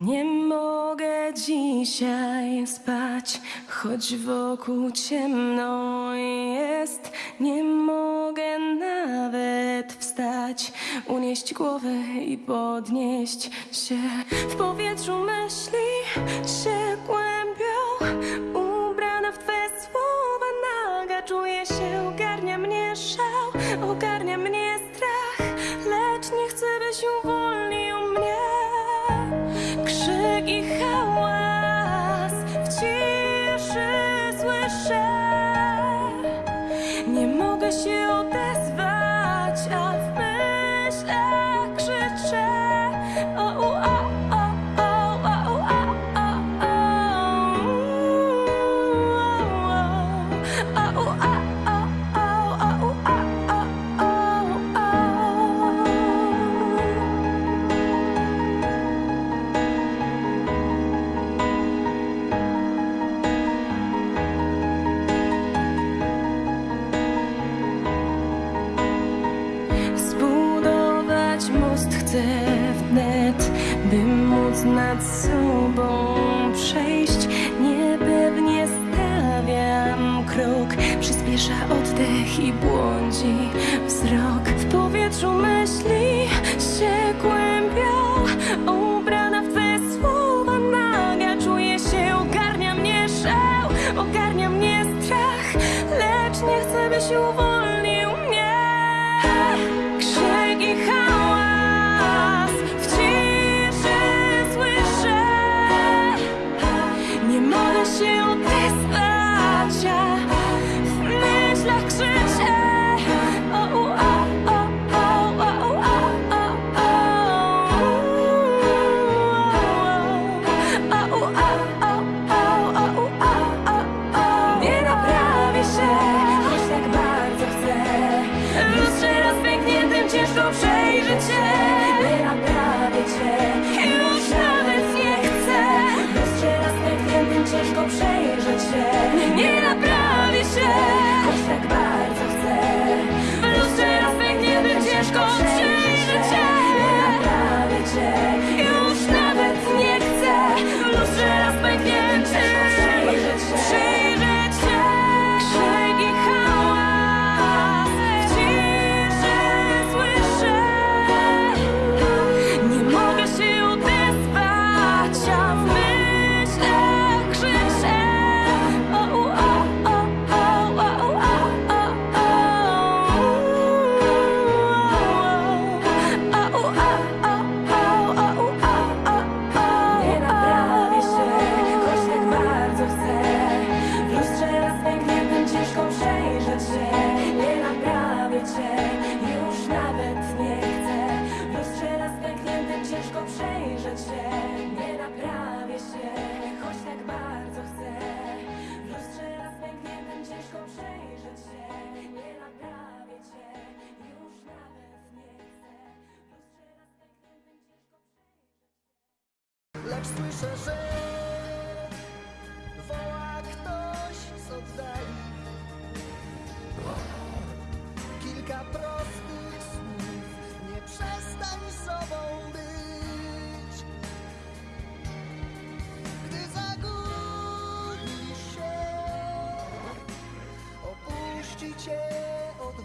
Nie mogę dzisiaj spać, choć wokół ciemno jest. Nie mogę nawet wstać, unieść głowę i podnieść się. W powietrzu myśli się głębią, ubrana w twoje słowa naga, czuję się, ogarnia mnie szal. Nie mogę się odezwać. móc nad sobą przejść. Niepewnie stawiam krok. Przyspiesza oddech i błądzi wzrok. W powietrzu myśli się kłębią. Ubrana w Twe słowa naga. Czuję się, ogarnia mnie szał. Ogarnia mnie strach. Lecz nie chcę, by się uwolnić больше не Lecz słyszę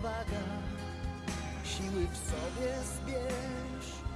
odwaga, siły w sobie zbierz.